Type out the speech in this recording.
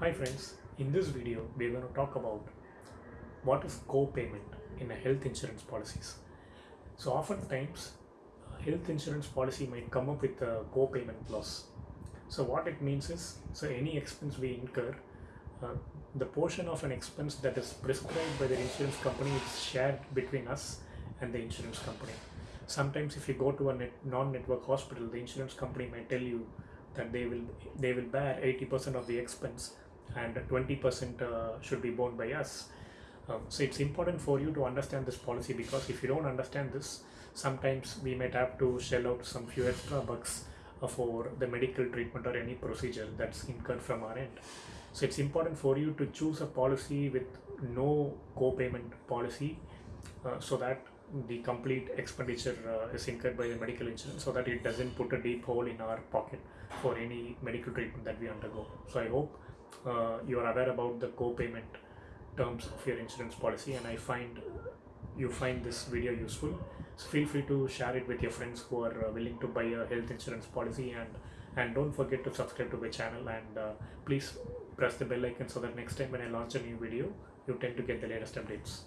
Hi friends, in this video we are going to talk about what is co-payment in a health insurance policies. So oftentimes health insurance policy might come up with a co-payment clause. So what it means is, so any expense we incur, uh, the portion of an expense that is prescribed by the insurance company is shared between us and the insurance company. Sometimes if you go to a net, non-network hospital, the insurance company might tell you that they will they will bear 80% of the expense and 20% uh, should be borne by us. Um, so it's important for you to understand this policy because if you don't understand this, sometimes we might have to shell out some few extra bucks uh, for the medical treatment or any procedure that's incurred from our end. So it's important for you to choose a policy with no co-payment policy uh, so that the complete expenditure uh, is incurred by the medical insurance so that it doesn't put a deep hole in our pocket for any medical treatment that we undergo. So I hope uh, you are aware about the co-payment terms of your insurance policy and I find you find this video useful. So feel free to share it with your friends who are uh, willing to buy a health insurance policy and and don't forget to subscribe to my channel and uh, please press the bell icon so that next time when I launch a new video you tend to get the latest updates.